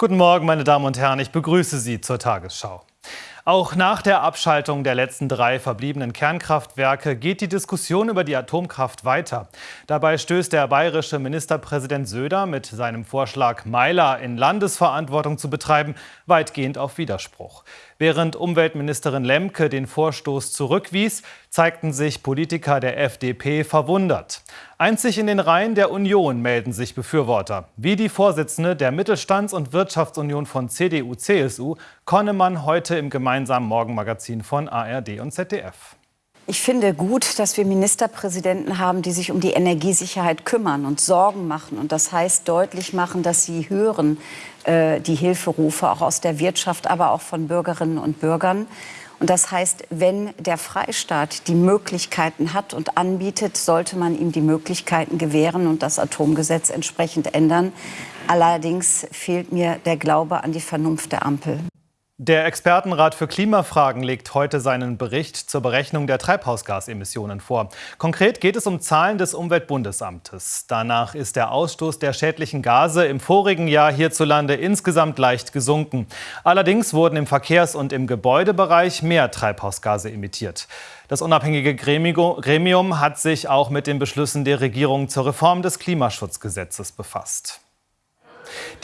Guten Morgen, meine Damen und Herren, ich begrüße Sie zur Tagesschau. Auch nach der Abschaltung der letzten drei verbliebenen Kernkraftwerke geht die Diskussion über die Atomkraft weiter. Dabei stößt der bayerische Ministerpräsident Söder mit seinem Vorschlag, Meiler in Landesverantwortung zu betreiben, weitgehend auf Widerspruch. Während Umweltministerin Lemke den Vorstoß zurückwies, zeigten sich Politiker der FDP verwundert. Einzig in den Reihen der Union melden sich Befürworter, wie die Vorsitzende der Mittelstands- und Wirtschaftsunion von CDU-CSU, Konnemann, heute im gemeinsamen Morgenmagazin von ARD und ZDF. Ich finde gut, dass wir Ministerpräsidenten haben, die sich um die Energiesicherheit kümmern und Sorgen machen. Und das heißt deutlich machen, dass sie hören äh, die Hilferufe auch aus der Wirtschaft, aber auch von Bürgerinnen und Bürgern. Und das heißt, wenn der Freistaat die Möglichkeiten hat und anbietet, sollte man ihm die Möglichkeiten gewähren und das Atomgesetz entsprechend ändern. Allerdings fehlt mir der Glaube an die Vernunft der Ampel. Der Expertenrat für Klimafragen legt heute seinen Bericht zur Berechnung der Treibhausgasemissionen vor. Konkret geht es um Zahlen des Umweltbundesamtes. Danach ist der Ausstoß der schädlichen Gase im vorigen Jahr hierzulande insgesamt leicht gesunken. Allerdings wurden im Verkehrs- und im Gebäudebereich mehr Treibhausgase emittiert. Das unabhängige Gremium hat sich auch mit den Beschlüssen der Regierung zur Reform des Klimaschutzgesetzes befasst.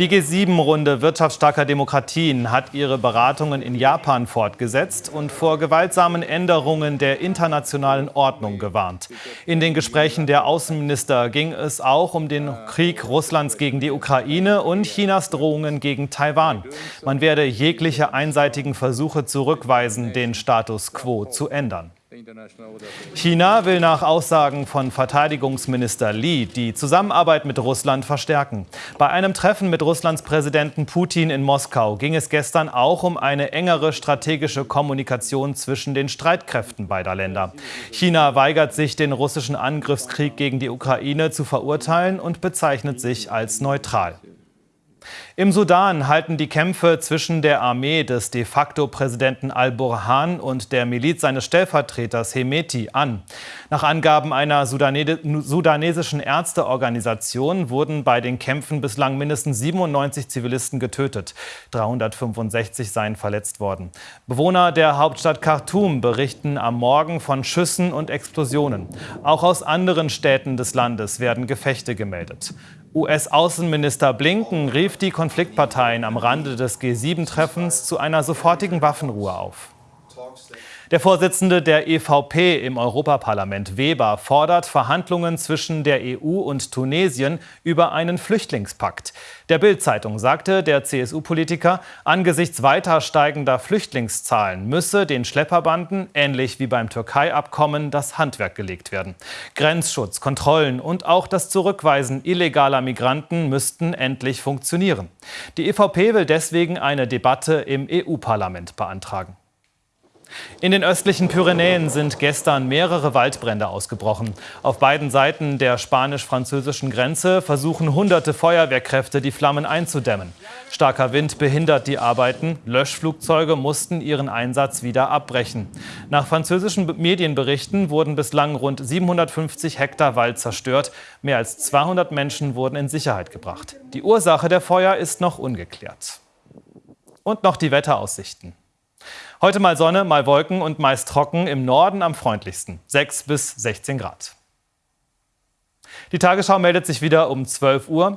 Die G7-Runde wirtschaftsstarker Demokratien hat ihre Beratungen in Japan fortgesetzt und vor gewaltsamen Änderungen der internationalen Ordnung gewarnt. In den Gesprächen der Außenminister ging es auch um den Krieg Russlands gegen die Ukraine und Chinas Drohungen gegen Taiwan. Man werde jegliche einseitigen Versuche zurückweisen, den Status quo zu ändern. China will nach Aussagen von Verteidigungsminister Li die Zusammenarbeit mit Russland verstärken. Bei einem Treffen mit Russlands Präsidenten Putin in Moskau ging es gestern auch um eine engere strategische Kommunikation zwischen den Streitkräften beider Länder. China weigert sich, den russischen Angriffskrieg gegen die Ukraine zu verurteilen und bezeichnet sich als neutral. Im Sudan halten die Kämpfe zwischen der Armee des de facto Präsidenten al-Burhan und der Miliz seines Stellvertreters Hemeti an. Nach Angaben einer sudanesischen Ärzteorganisation wurden bei den Kämpfen bislang mindestens 97 Zivilisten getötet. 365 seien verletzt worden. Bewohner der Hauptstadt Khartoum berichten am Morgen von Schüssen und Explosionen. Auch aus anderen Städten des Landes werden Gefechte gemeldet. US-Außenminister Blinken rief die Konfliktparteien am Rande des G7-Treffens zu einer sofortigen Waffenruhe auf. Der Vorsitzende der EVP im Europaparlament, Weber, fordert Verhandlungen zwischen der EU und Tunesien über einen Flüchtlingspakt. Der Bild-Zeitung sagte der CSU-Politiker, angesichts weiter steigender Flüchtlingszahlen müsse den Schlepperbanden, ähnlich wie beim Türkei-Abkommen, das Handwerk gelegt werden. Grenzschutz, Kontrollen und auch das Zurückweisen illegaler Migranten müssten endlich funktionieren. Die EVP will deswegen eine Debatte im EU-Parlament beantragen. In den östlichen Pyrenäen sind gestern mehrere Waldbrände ausgebrochen. Auf beiden Seiten der spanisch-französischen Grenze versuchen hunderte Feuerwehrkräfte, die Flammen einzudämmen. Starker Wind behindert die Arbeiten. Löschflugzeuge mussten ihren Einsatz wieder abbrechen. Nach französischen Medienberichten wurden bislang rund 750 Hektar Wald zerstört. Mehr als 200 Menschen wurden in Sicherheit gebracht. Die Ursache der Feuer ist noch ungeklärt. Und noch die Wetteraussichten. Heute mal Sonne, mal Wolken und meist trocken, im Norden am freundlichsten 6 bis 16 Grad. Die Tagesschau meldet sich wieder um 12 Uhr.